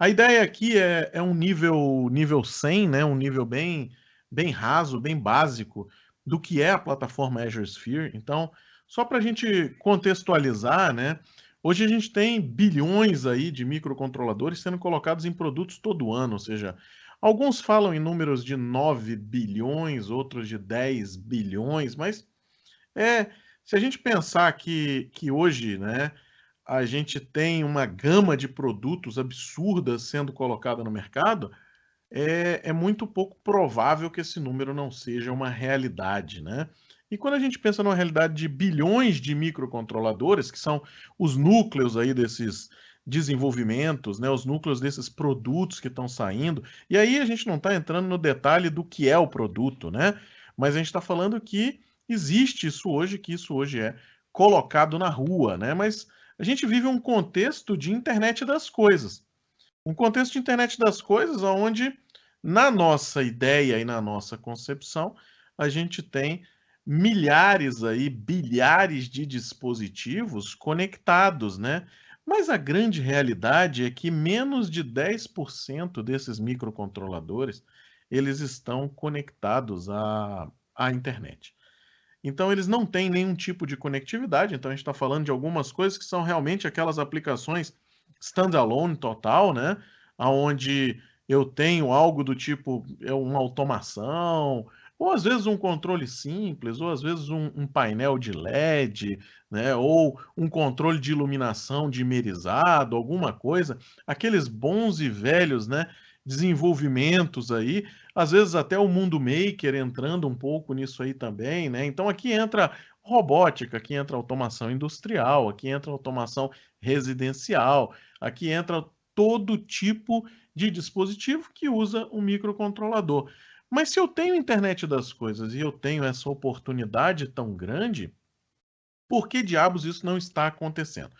A ideia aqui é, é um nível nível 100, né? um nível bem, bem raso, bem básico do que é a plataforma Azure Sphere. Então, só para a gente contextualizar, né? Hoje a gente tem bilhões aí de microcontroladores sendo colocados em produtos todo ano, ou seja, alguns falam em números de 9 bilhões, outros de 10 bilhões, mas é, se a gente pensar que, que hoje, né, a gente tem uma gama de produtos absurdas sendo colocada no mercado, é, é muito pouco provável que esse número não seja uma realidade, né? E quando a gente pensa numa realidade de bilhões de microcontroladores, que são os núcleos aí desses desenvolvimentos, né, os núcleos desses produtos que estão saindo, e aí a gente não está entrando no detalhe do que é o produto, né? Mas a gente está falando que existe isso hoje, que isso hoje é colocado na rua, né? Mas a gente vive um contexto de internet das coisas. Um contexto de internet das coisas onde, na nossa ideia e na nossa concepção, a gente tem milhares aí, bilhares de dispositivos conectados, né? Mas a grande realidade é que menos de 10% desses microcontroladores, eles estão conectados à, à internet. Então, eles não têm nenhum tipo de conectividade. Então, a gente está falando de algumas coisas que são realmente aquelas aplicações standalone total, né? Onde eu tenho algo do tipo é uma automação, ou às vezes um controle simples, ou às vezes um, um, painel de LED, né? ou um controle de iluminação dimerizado, alguma coisa, aqueles bons e velhos né? Desenvolvimentos aí, às vezes até o mundo maker entrando um pouco nisso aí também, né? Então aqui entra robótica, aqui entra automação industrial, aqui entra automação residencial, aqui entra todo tipo de dispositivo que usa um microcontrolador. Mas se eu tenho internet das coisas e eu tenho essa oportunidade tão grande, por que diabos isso não está acontecendo?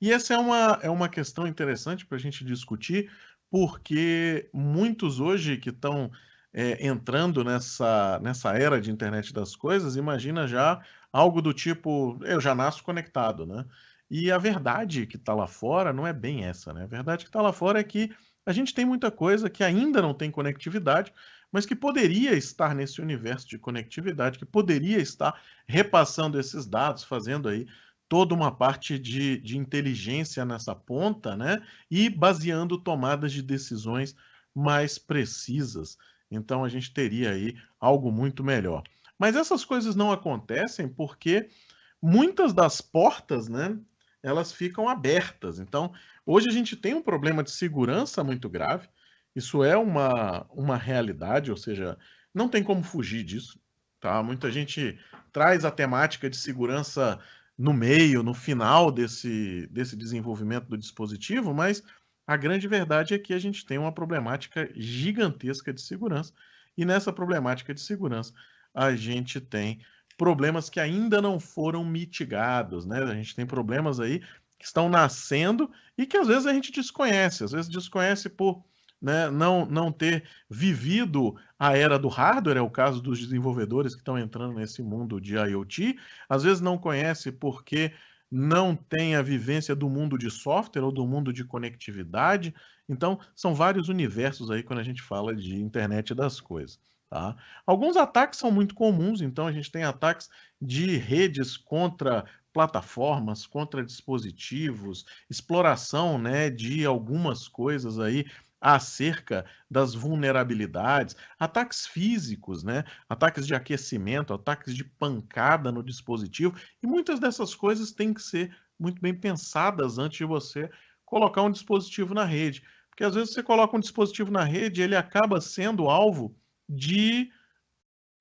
E essa é uma, é uma questão interessante para a gente discutir, porque muitos hoje que estão é, entrando nessa, nessa era de internet das coisas, imagina já algo do tipo, eu já nasço conectado, né? E a verdade que está lá fora não é bem essa, né? A verdade que está lá fora é que a gente tem muita coisa que ainda não tem conectividade, mas que poderia estar nesse universo de conectividade, que poderia estar repassando esses dados, fazendo aí toda uma parte de, de inteligência nessa ponta, né? E baseando tomadas de decisões mais precisas. Então a gente teria aí algo muito melhor. Mas essas coisas não acontecem porque muitas das portas, né, elas ficam abertas. Então, hoje a gente tem um problema de segurança muito grave. Isso é uma, uma realidade, ou seja, não tem como fugir disso. Tá? Muita gente traz a temática de segurança no meio, no final desse, desse desenvolvimento do dispositivo, mas a grande verdade é que a gente tem uma problemática gigantesca de segurança. E nessa problemática de segurança, a gente tem problemas que ainda não foram mitigados, né? A gente tem problemas aí que estão nascendo e que às vezes a gente desconhece, às vezes desconhece por né, não, não ter vivido a era do hardware, é o caso dos desenvolvedores que estão entrando nesse mundo de IoT, às vezes não conhece porque não tem a vivência do mundo de software ou do mundo de conectividade. Então, são vários universos aí quando a gente fala de internet das coisas. Tá? Alguns ataques são muito comuns, então a gente tem ataques de redes contra plataformas, contra dispositivos, exploração né, de algumas coisas aí acerca das vulnerabilidades, ataques físicos, né? ataques de aquecimento, ataques de pancada no dispositivo, e muitas dessas coisas têm que ser muito bem pensadas antes de você colocar um dispositivo na rede. Porque às vezes você coloca um dispositivo na rede, ele acaba sendo alvo de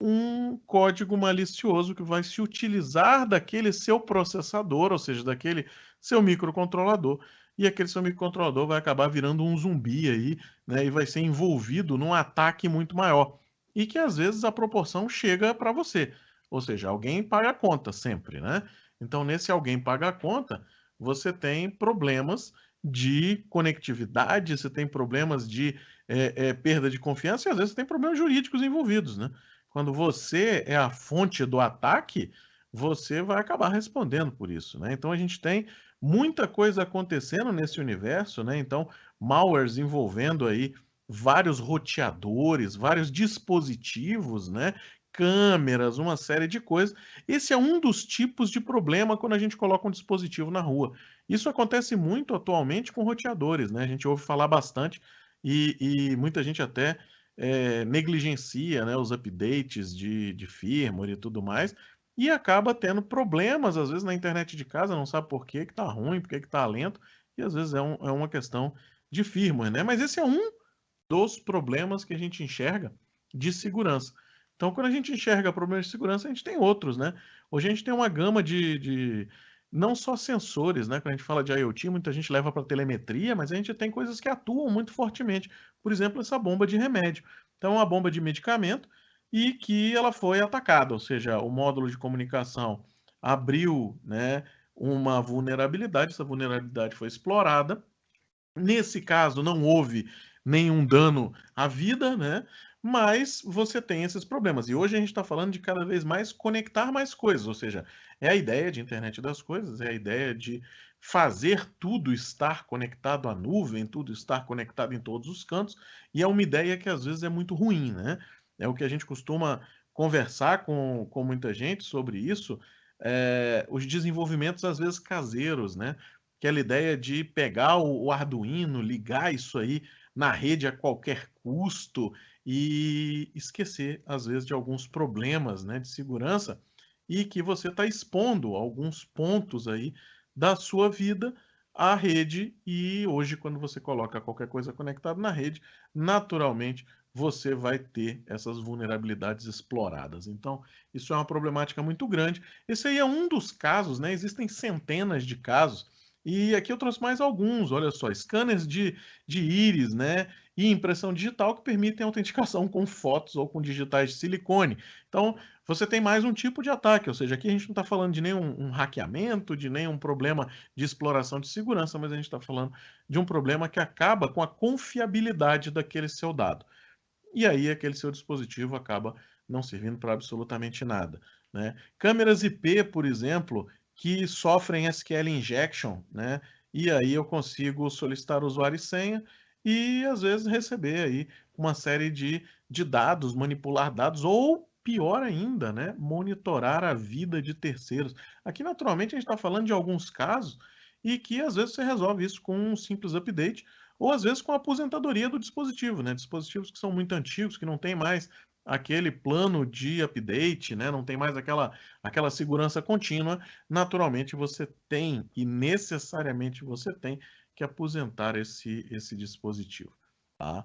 um código malicioso que vai se utilizar daquele seu processador, ou seja, daquele seu microcontrolador, e aquele seu microcontrolador vai acabar virando um zumbi aí, né, e vai ser envolvido num ataque muito maior. E que às vezes a proporção chega para você. Ou seja, alguém paga a conta sempre, né? Então, nesse alguém paga a conta, você tem problemas de conectividade, você tem problemas de é, é, perda de confiança e às vezes você tem problemas jurídicos envolvidos, né? Quando você é a fonte do ataque, você vai acabar respondendo por isso, né? Então a gente tem muita coisa acontecendo nesse universo, né? Então, malwares envolvendo aí vários roteadores, vários dispositivos, né? câmeras, uma série de coisas. Esse é um dos tipos de problema quando a gente coloca um dispositivo na rua. Isso acontece muito atualmente com roteadores, né? A gente ouve falar bastante e, e muita gente até é, negligencia né, os updates de, de firmware e tudo mais, e acaba tendo problemas, às vezes, na internet de casa, não sabe por que está ruim, por que está lento, e às vezes é, um, é uma questão de firmware, né? Mas esse é um dos problemas que a gente enxerga de segurança. Então, quando a gente enxerga problemas de segurança, a gente tem outros, né? Hoje a gente tem uma gama de, de não só sensores, né? Quando a gente fala de IoT, muita gente leva para telemetria, mas a gente tem coisas que atuam muito fortemente. Por exemplo, essa bomba de remédio. Então, é uma bomba de medicamento e que ela foi atacada, ou seja, o módulo de comunicação abriu, né, uma vulnerabilidade, essa vulnerabilidade foi explorada. Nesse caso, não houve nenhum dano à vida, né? mas você tem esses problemas. E hoje a gente está falando de cada vez mais conectar mais coisas, ou seja, é a ideia de internet das coisas, é a ideia de fazer tudo estar conectado à nuvem, tudo estar conectado em todos os cantos, e é uma ideia que às vezes é muito ruim, né? É o que a gente costuma conversar com, com muita gente sobre isso, é, os desenvolvimentos às vezes caseiros, né? Aquela ideia de pegar o, o Arduino, ligar isso aí na rede a qualquer custo e esquecer, às vezes, de alguns problemas né, de segurança e que você está expondo alguns pontos aí da sua vida à rede e hoje, quando você coloca qualquer coisa conectada na rede, naturalmente você vai ter essas vulnerabilidades exploradas. Então, isso é uma problemática muito grande. Esse aí é um dos casos, né? Existem centenas de casos e aqui eu trouxe mais alguns, olha só, scanners de, de íris, né? E impressão digital que permitem autenticação com fotos ou com digitais de silicone. Então, você tem mais um tipo de ataque, ou seja, aqui a gente não está falando de nenhum um hackeamento, de nenhum problema de exploração de segurança, mas a gente está falando de um problema que acaba com a confiabilidade daquele seu dado. E aí aquele seu dispositivo acaba não servindo para absolutamente nada. Né? Câmeras IP, por exemplo, que sofrem SQL injection, né? E aí eu consigo solicitar usuário e senha e às vezes receber aí uma série de, de dados, manipular dados ou pior ainda, né? Monitorar a vida de terceiros. Aqui naturalmente a gente está falando de alguns casos e que às vezes você resolve isso com um simples update ou às vezes com a aposentadoria do dispositivo, né? Dispositivos que são muito antigos, que não tem mais aquele plano de update, né? não tem mais aquela, aquela segurança contínua, naturalmente você tem, e necessariamente você tem, que aposentar esse, esse dispositivo. Tá?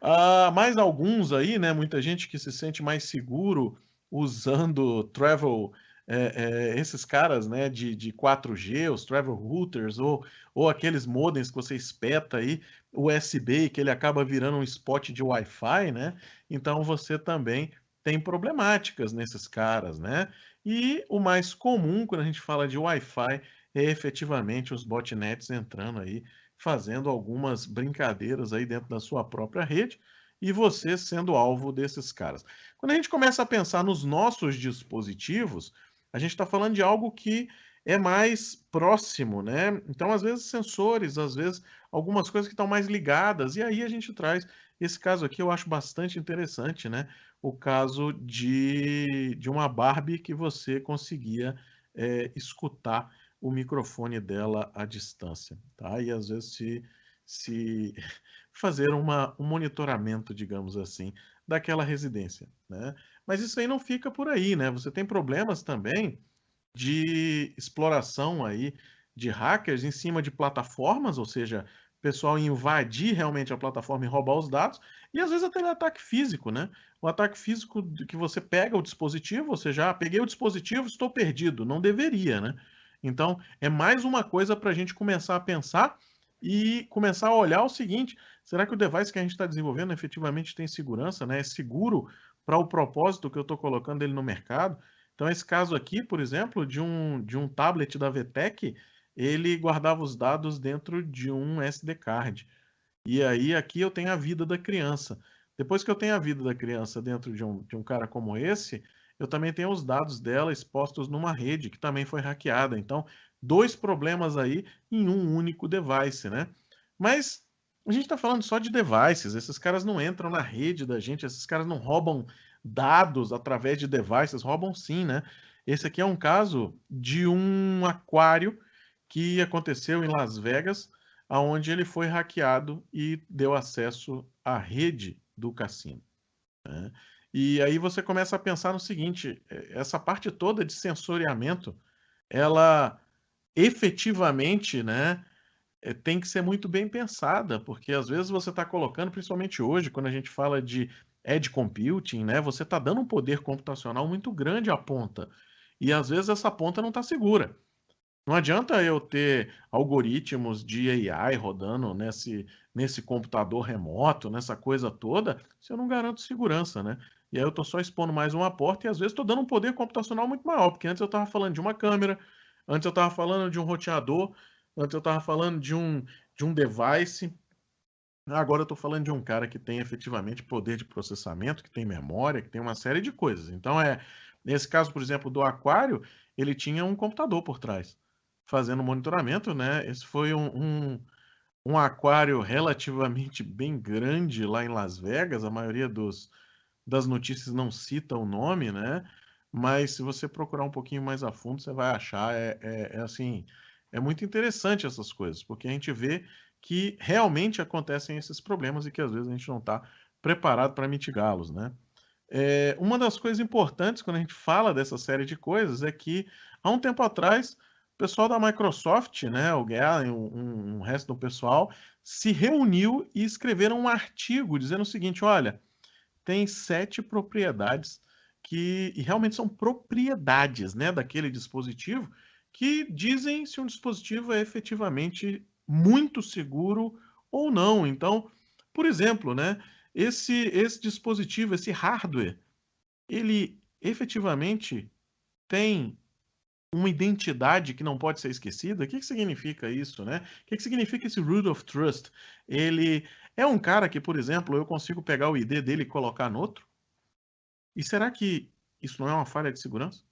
Ah, mais alguns aí, né? Muita gente que se sente mais seguro usando travel é, é, esses caras né, de, de 4G, os travel routers, ou, ou aqueles modems que você espeta aí, USB, que ele acaba virando um spot de Wi-Fi, né? Então você também tem problemáticas nesses caras, né? E o mais comum quando a gente fala de Wi-Fi é efetivamente os botnets entrando aí, fazendo algumas brincadeiras aí dentro da sua própria rede e você sendo alvo desses caras. Quando a gente começa a pensar nos nossos dispositivos, a gente está falando de algo que é mais próximo, né? Então, às vezes, sensores, às vezes, algumas coisas que estão mais ligadas, e aí a gente traz esse caso aqui, eu acho bastante interessante, né? O caso de, de uma Barbie que você conseguia é, escutar o microfone dela à distância, tá? E às vezes se, se fazer uma, um monitoramento, digamos assim, daquela residência, né? Mas isso aí não fica por aí, né? Você tem problemas também de exploração aí de hackers em cima de plataformas, ou seja, pessoal invadir realmente a plataforma e roubar os dados, e às vezes até ataque físico, né? O ataque físico que você pega o dispositivo, ou seja, ah, peguei o dispositivo, estou perdido, não deveria, né? Então, é mais uma coisa para a gente começar a pensar e começar a olhar o seguinte: será que o device que a gente está desenvolvendo efetivamente tem segurança, né? É seguro para o propósito que eu estou colocando ele no mercado. Então, esse caso aqui, por exemplo, de um, de um tablet da VTEC, ele guardava os dados dentro de um SD card. E aí, aqui eu tenho a vida da criança. Depois que eu tenho a vida da criança dentro de um, de um cara como esse, eu também tenho os dados dela expostos numa rede que também foi hackeada. Então, dois problemas aí em um único device, né? Mas a gente está falando só de devices. Esses caras não entram na rede da gente, esses caras não roubam dados através de devices, roubam sim, né? Esse aqui é um caso de um aquário que aconteceu em Las Vegas, aonde ele foi hackeado e deu acesso à rede do cassino. Né? E aí você começa a pensar no seguinte: é, essa parte toda de sensoriamento, ela efetivamente, né, tem que ser muito bem pensada, porque às vezes você está colocando, principalmente hoje, quando a gente fala de edge computing, né, você está dando um poder computacional muito grande à ponta. E às vezes essa ponta não está segura. Não adianta eu ter algoritmos de AI rodando nesse, nesse computador remoto, nessa coisa toda, se eu não garanto segurança, né? E aí eu estou só expondo mais uma porta e às vezes estou dando um poder computacional muito maior, porque antes eu estava falando de uma câmera, antes eu estava falando de um roteador, antes eu estava falando de um, de um device, agora eu estou falando de um cara que tem efetivamente poder de processamento, que tem memória, que tem uma série de coisas. Então, é nesse caso, por exemplo, do aquário, ele tinha um computador por trás, fazendo monitoramento, né? Esse foi um, um, um aquário relativamente bem grande lá em Las Vegas, a maioria dos, das notícias não cita o nome, né? Mas se você procurar um pouquinho mais a fundo, você vai achar, é, é, é assim, é muito interessante essas coisas, porque a gente vê que realmente acontecem esses problemas e que às vezes a gente não está preparado para mitigá-los, né? É, uma das coisas importantes quando a gente fala dessa série de coisas é que há um tempo atrás o pessoal da Microsoft, né, o Galen, um, um resto do pessoal, se reuniu e escreveram um artigo dizendo o seguinte: olha, tem sete propriedades que realmente são propriedades, né, daquele dispositivo que dizem se um dispositivo é efetivamente muito seguro ou não. Então, por exemplo, né, esse, esse dispositivo, esse hardware, ele efetivamente tem uma identidade que não pode ser esquecida. O que, que significa isso, né? O que, que significa esse root of trust? Ele é um cara que, por exemplo, eu consigo pegar o ID dele e colocar no outro? E será que isso não é uma falha de segurança?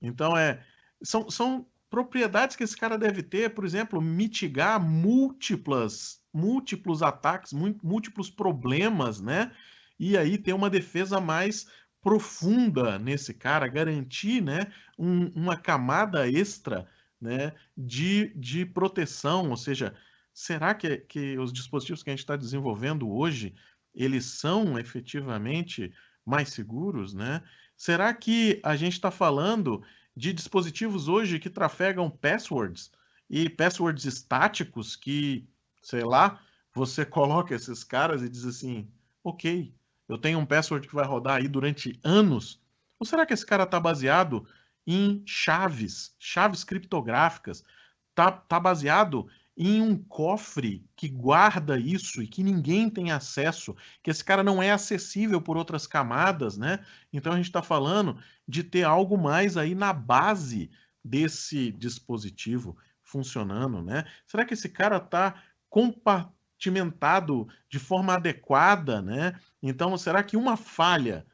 Então, é, são, são propriedades que esse cara deve ter, por exemplo, mitigar múltiplas, múltiplos ataques, múltiplos problemas, né? E aí ter uma defesa mais profunda nesse cara, garantir, né, um, uma camada extra, né, de, de proteção, ou seja, será que, que os dispositivos que a gente está desenvolvendo hoje, eles são efetivamente mais seguros, né? Será que a gente está falando de dispositivos hoje que trafegam passwords e passwords estáticos que, sei lá, você coloca esses caras e diz assim, ok, eu tenho um password que vai rodar aí durante anos. Ou será que esse cara está baseado em chaves, chaves criptográficas? Tá, tá baseado em um cofre que guarda isso e que ninguém tem acesso, que esse cara não é acessível por outras camadas, né? Então a gente está falando de ter algo mais aí na base desse dispositivo funcionando, né? Será que esse cara está compartimentado de forma adequada, né? Então, será que uma falha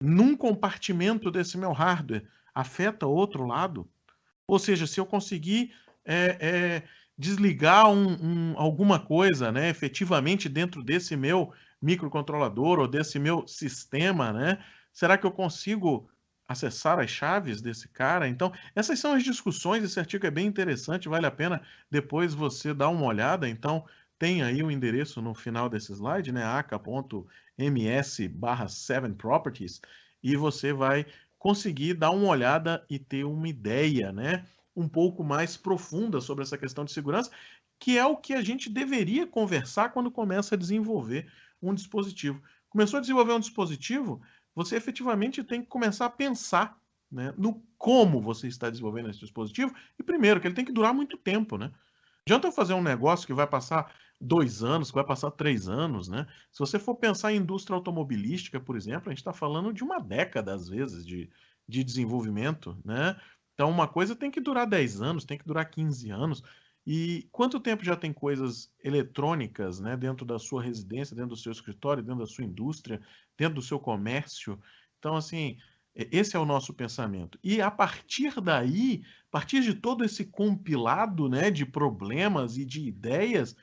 num compartimento desse meu hardware afeta outro lado? Ou seja, se eu conseguir é, é, desligar um, um, alguma coisa, né, efetivamente dentro desse meu microcontrolador ou desse meu sistema, né? Será que eu consigo acessar as chaves desse cara? Então, essas são as discussões, esse artigo é bem interessante, vale a pena depois você dar uma olhada. Então, tem aí o endereço no final desse slide, né, aca.ms barra 7 properties, e você vai conseguir dar uma olhada e ter uma ideia, né, um pouco mais profunda sobre essa questão de segurança, que é o que a gente deveria conversar quando começa a desenvolver um dispositivo. Começou a desenvolver um dispositivo, você efetivamente tem que começar a pensar né, no como você está desenvolvendo esse dispositivo, e primeiro, que ele tem que durar muito tempo, né? Adianta eu fazer um negócio que vai passar dois anos, que vai passar três anos, né? Se você for pensar em indústria automobilística, por exemplo, a gente está falando de uma década, às vezes, de, de desenvolvimento, né? Então, uma coisa tem que durar 10 anos, tem que durar 15 anos. E quanto tempo já tem coisas eletrônicas né, dentro da sua residência, dentro do seu escritório, dentro da sua indústria, dentro do seu comércio? Então, assim, esse é o nosso pensamento. E a partir daí, a partir de todo esse compilado né, de problemas e de ideias,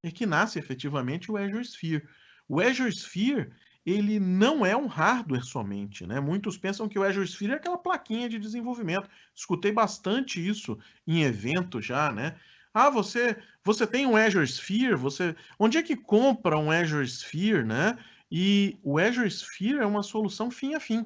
é que nasce efetivamente o Azure Sphere. O Azure Sphere ele não é um hardware somente, né? Muitos pensam que o Azure Sphere é aquela plaquinha de desenvolvimento. Escutei bastante isso em evento já, né? Ah, você você tem um Azure Sphere, você onde é que compra um Azure Sphere, né? E o Azure Sphere é uma solução fim a fim.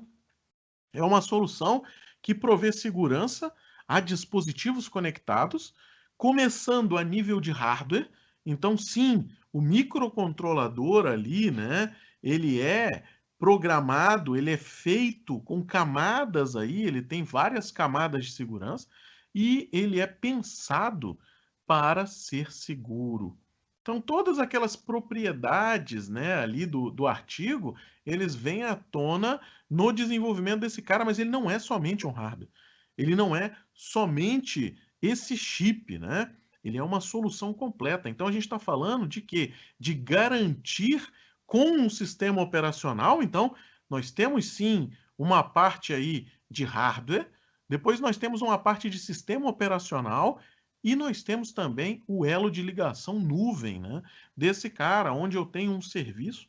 É uma solução que provê segurança a dispositivos conectados, começando a nível de hardware. Então, sim, o microcontrolador ali, né? Ele é programado, ele é feito com camadas aí, ele tem várias camadas de segurança e ele é pensado para ser seguro. Então, todas aquelas propriedades né, ali do, do artigo, eles vêm à tona no desenvolvimento desse cara, mas ele não é somente um hardware. Ele não é somente esse chip, né? Ele é uma solução completa. Então, a gente está falando de quê? De garantir com um sistema operacional. Então, nós temos sim uma parte aí de hardware, depois nós temos uma parte de sistema operacional e nós temos também o elo de ligação nuvem, né? Desse cara, onde eu tenho um serviço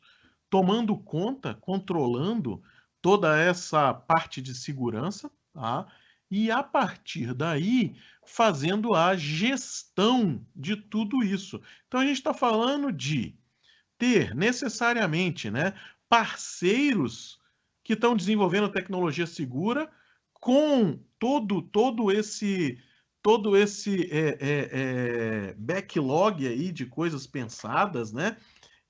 tomando conta, controlando toda essa parte de segurança, tá? E a partir daí, fazendo a gestão de tudo isso. Então a gente está falando de ter necessariamente, né, parceiros que estão desenvolvendo tecnologia segura com todo todo esse todo esse é, é, é, backlog aí de coisas pensadas, né?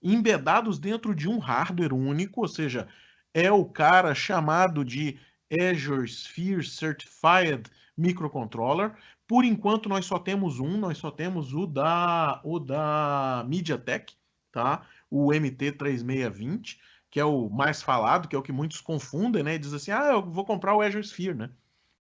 Embedados dentro de um hardware único, ou seja, é o cara chamado de Azure Sphere Certified Microcontroller. Por enquanto, nós só temos um, nós só temos o da, o da MediaTek, tá? O MT3620, que é o mais falado, que é o que muitos confundem, né? diz assim, ah, eu vou comprar o Azure Sphere, né?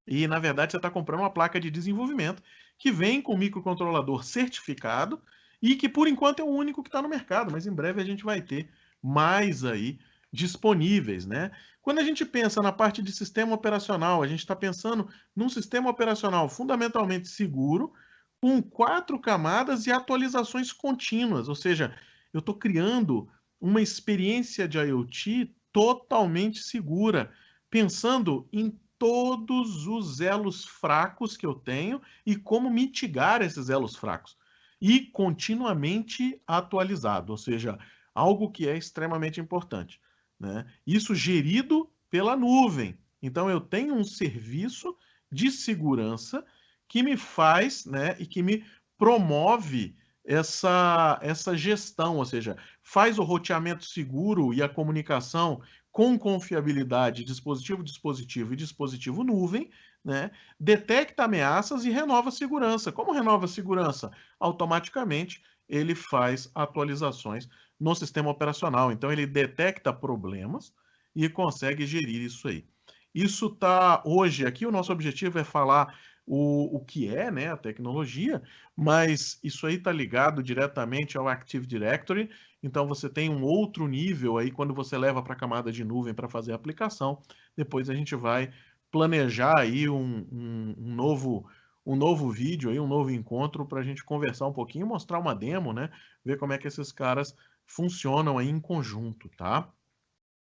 E, na verdade, você está comprando uma placa de desenvolvimento que vem com microcontrolador certificado e que, por enquanto, é o único que está no mercado, mas em breve a gente vai ter mais aí disponíveis, né? Quando a gente pensa na parte de sistema operacional, a gente está pensando num sistema operacional fundamentalmente seguro, com quatro camadas e atualizações contínuas, ou seja, eu estou criando uma experiência de IoT totalmente segura, pensando em todos os elos fracos que eu tenho e como mitigar esses elos fracos. E continuamente atualizado, ou seja, algo que é extremamente importante. Né? Isso gerido pela nuvem. Então, eu tenho um serviço de segurança que me faz né, e que me promove essa, essa gestão, ou seja, faz o roteamento seguro e a comunicação com confiabilidade dispositivo, dispositivo e dispositivo nuvem, né? detecta ameaças e renova segurança. Como renova segurança? Automaticamente ele faz atualizações no sistema operacional. Então ele detecta problemas e consegue gerir isso aí. Isso está hoje aqui, o nosso objetivo é falar o, o que é né, a tecnologia, mas isso aí está ligado diretamente ao Active Directory então você tem um outro nível aí quando você leva para a camada de nuvem para fazer a aplicação. Depois a gente vai planejar aí um, um, um novo um novo vídeo aí, um novo encontro para a gente conversar um pouquinho, mostrar uma demo, né? Ver como é que esses caras funcionam aí em conjunto, tá?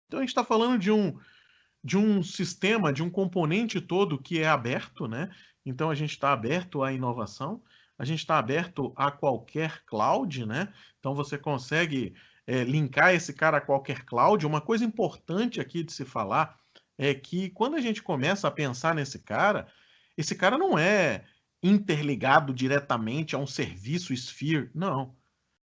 Então a gente está falando de um de um sistema, de um componente todo que é aberto, né? Então a gente está aberto à inovação a gente está aberto a qualquer cloud, né? Então você consegue é, linkar esse cara a qualquer cloud. Uma coisa importante aqui de se falar é que quando a gente começa a pensar nesse cara, esse cara não é interligado diretamente a um serviço Sphere, não.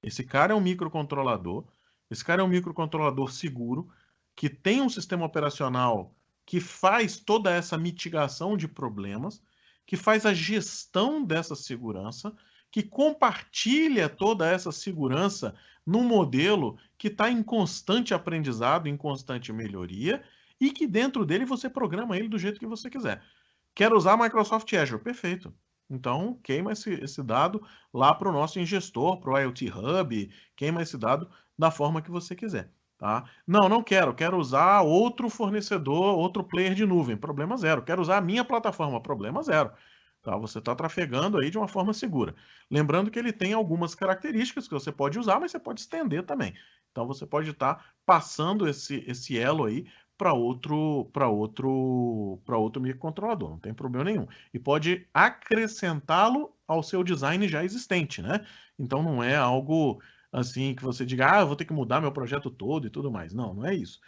Esse cara é um microcontrolador, esse cara é um microcontrolador seguro, que tem um sistema operacional que faz toda essa mitigação de problemas, que faz a gestão dessa segurança, que compartilha toda essa segurança num modelo que está em constante aprendizado, em constante melhoria, e que dentro dele você programa ele do jeito que você quiser. Quer usar Microsoft Azure? Perfeito. Então, queima esse, esse dado lá para o nosso ingestor, para o IoT Hub, queima esse dado da forma que você quiser. Tá? Não, não quero. Quero usar outro fornecedor, outro player de nuvem. Problema zero. Quero usar a minha plataforma. Problema zero. Tá? Você está trafegando aí de uma forma segura. Lembrando que ele tem algumas características que você pode usar, mas você pode estender também. Então você pode estar tá passando esse, esse elo aí para outro para outro para outro microcontrolador, não tem problema nenhum. E pode acrescentá-lo ao seu design já existente, né? Então não é algo assim que você diga, ah, vou ter que mudar meu projeto todo e tudo mais. Não, não é isso.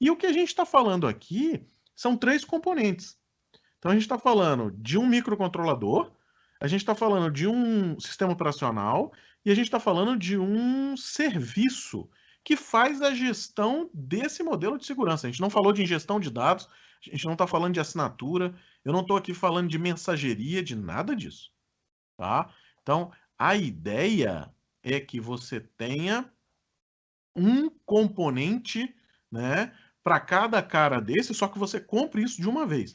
E o que a gente está falando aqui são três componentes. Então a gente está falando de um microcontrolador, a gente está falando de um sistema operacional e a gente está falando de um serviço que faz a gestão desse modelo de segurança. A gente não falou de ingestão de dados, a gente não está falando de assinatura, eu não estou aqui falando de mensageria, de nada disso. Tá? Então, a ideia é que você tenha um componente né, para cada cara desse, só que você compre isso de uma vez.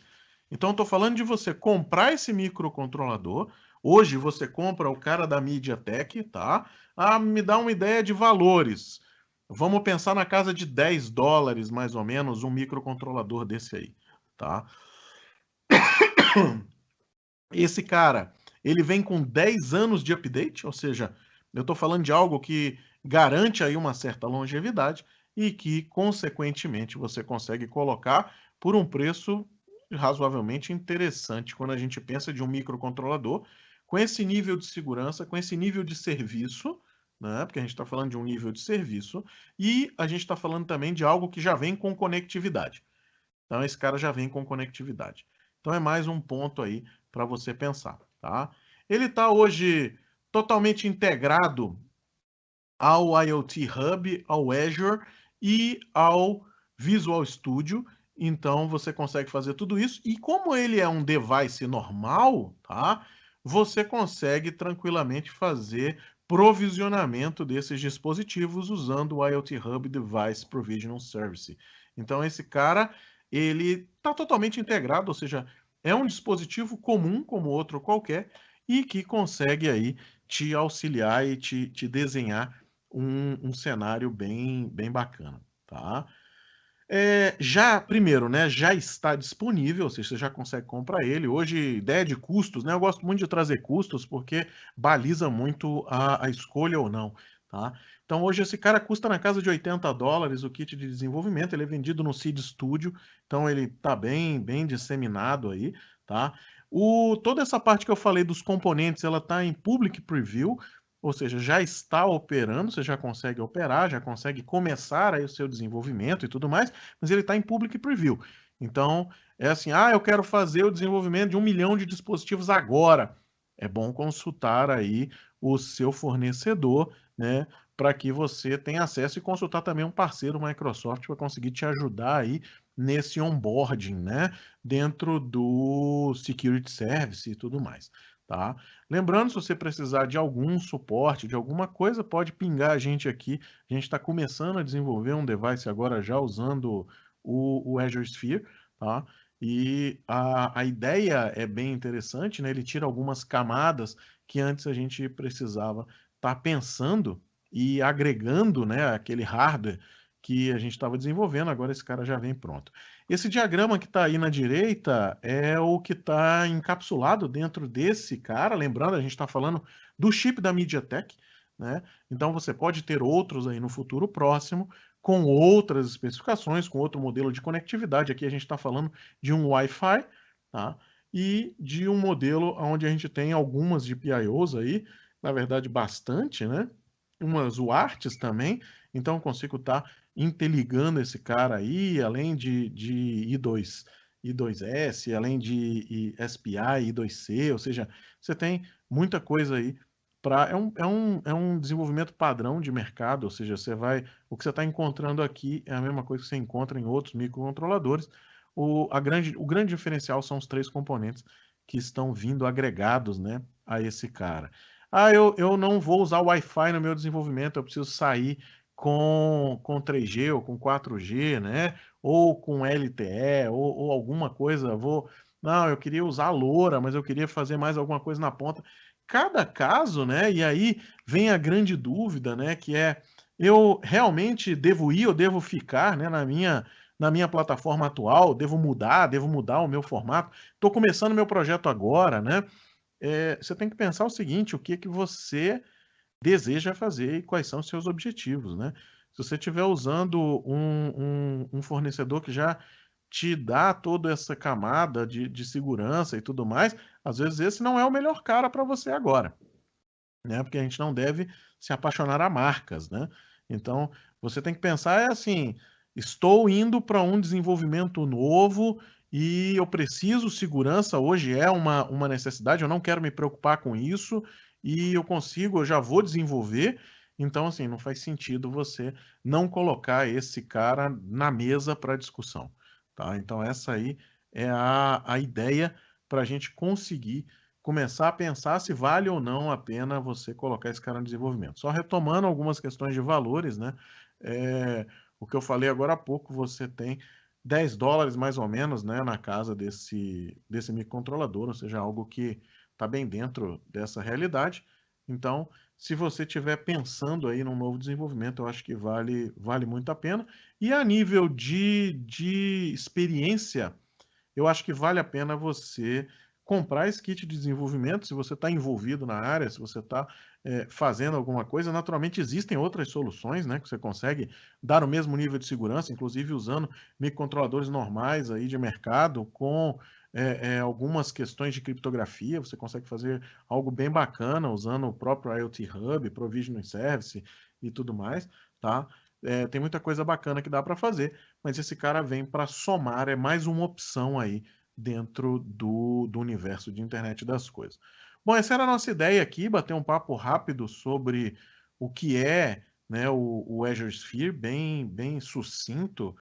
Então, estou falando de você comprar esse microcontrolador. Hoje você compra o cara da MediaTek, tá? Ah, me dá uma ideia de valores. Vamos pensar na casa de 10 dólares, mais ou menos, um microcontrolador desse aí, tá? Esse cara, ele vem com 10 anos de update, ou seja, eu estou falando de algo que garante aí uma certa longevidade e que, consequentemente, você consegue colocar por um preço razoavelmente interessante quando a gente pensa de um microcontrolador com esse nível de segurança, com esse nível de serviço, né? porque a gente está falando de um nível de serviço, e a gente está falando também de algo que já vem com conectividade. Então, esse cara já vem com conectividade. Então, é mais um ponto aí para você pensar. Tá? Ele está hoje totalmente integrado ao IoT Hub, ao Azure e ao Visual Studio. Então, você consegue fazer tudo isso. E como ele é um device normal, tá? Você consegue tranquilamente fazer provisionamento desses dispositivos usando o IoT Hub Device Provisioning Service. Então esse cara, ele está totalmente integrado, ou seja, é um dispositivo comum como outro qualquer e que consegue aí te auxiliar e te, te desenhar um, um cenário bem, bem bacana, tá? É, já, primeiro, né, já está disponível, ou seja, você já consegue comprar ele. Hoje, ideia de custos, né? Eu gosto muito de trazer custos porque baliza muito a, a escolha ou não, tá? Então, hoje esse cara custa na casa de 80 dólares o kit de desenvolvimento, ele é vendido no Seed Studio, então ele está bem, bem disseminado aí, tá? O, toda essa parte que eu falei dos componentes, ela está em Public Preview, ou seja, já está operando, você já consegue operar, já consegue começar aí o seu desenvolvimento e tudo mais, mas ele está em public preview. Então, é assim, ah, eu quero fazer o desenvolvimento de um milhão de dispositivos agora. É bom consultar aí o seu fornecedor, né, para que você tenha acesso e consultar também um parceiro Microsoft para conseguir te ajudar aí nesse onboarding, né, dentro do Security Service e tudo mais. Tá? Lembrando, se você precisar de algum suporte, de alguma coisa, pode pingar a gente aqui. A gente está começando a desenvolver um device agora já usando o, o Azure Sphere, tá? E a, a ideia é bem interessante, né? Ele tira algumas camadas que antes a gente precisava estar tá pensando e agregando, né, aquele hardware que a gente estava desenvolvendo, agora esse cara já vem pronto. Esse diagrama que está aí na direita é o que está encapsulado dentro desse cara. Lembrando, a gente está falando do chip da MediaTek, né? Então você pode ter outros aí no futuro próximo, com outras especificações, com outro modelo de conectividade. Aqui a gente está falando de um Wi-Fi, tá? E de um modelo onde a gente tem algumas GPIOs aí, na verdade bastante, né? Umas UARTs também, então eu consigo estar tá interligando esse cara aí, além de, de I2, I2S, além de SPI, I2C, ou seja, você tem muita coisa aí para é um, é, um, é um desenvolvimento padrão de mercado, ou seja, você vai o que você está encontrando aqui é a mesma coisa que você encontra em outros microcontroladores. O, a grande, o grande diferencial são os três componentes que estão vindo agregados né, a esse cara. Ah, eu, eu não vou usar o Wi-Fi no meu desenvolvimento, eu preciso sair com, com 3G ou com 4G, né? Ou com LTE, ou, ou alguma coisa. Vou. Não, eu queria usar a loura, mas eu queria fazer mais alguma coisa na ponta. Cada caso, né? E aí vem a grande dúvida, né? Que é eu realmente devo ir ou devo ficar né, na minha na minha plataforma atual, devo mudar, devo mudar o meu formato. Estou começando meu projeto agora, né? É, você tem que pensar o seguinte: o que, que você deseja fazer e quais são os seus objetivos, né? Se você estiver usando um, um, um, fornecedor que já te dá toda essa camada de, de segurança e tudo mais, às vezes esse não é o melhor cara para você agora, né? Porque a gente não deve se apaixonar a marcas, né? Então, você tem que pensar é assim, estou indo para um desenvolvimento novo e eu preciso segurança, hoje é uma, uma necessidade, eu não quero me preocupar com isso e eu consigo, eu já vou desenvolver. Então, assim, não faz sentido você não colocar esse cara na mesa para discussão. Tá? Então, essa aí é a, a ideia para a gente conseguir começar a pensar se vale ou não a pena você colocar esse cara no desenvolvimento. Só retomando algumas questões de valores, né? É, o que eu falei agora há pouco, você tem 10 dólares mais ou menos né, na casa desse, desse microcontrolador, ou seja, algo que está bem dentro dessa realidade. Então, se você estiver pensando aí num novo desenvolvimento, eu acho que vale, vale muito a pena. E a nível de, de experiência, eu acho que vale a pena você comprar esse kit de desenvolvimento, se você está envolvido na área, se você está é, fazendo alguma coisa, naturalmente existem outras soluções, né, que você consegue dar o mesmo nível de segurança, inclusive usando microcontroladores normais aí de mercado com é, é, algumas questões de criptografia, você consegue fazer algo bem bacana usando o próprio IoT Hub, Provisioning Service e tudo mais, tá? É, tem muita coisa bacana que dá para fazer, mas esse cara vem para somar, é mais uma opção aí dentro do, do universo de internet das coisas. Bom, essa era a nossa ideia aqui, bater um papo rápido sobre o que é né, o, o Azure Sphere, bem, bem sucinto,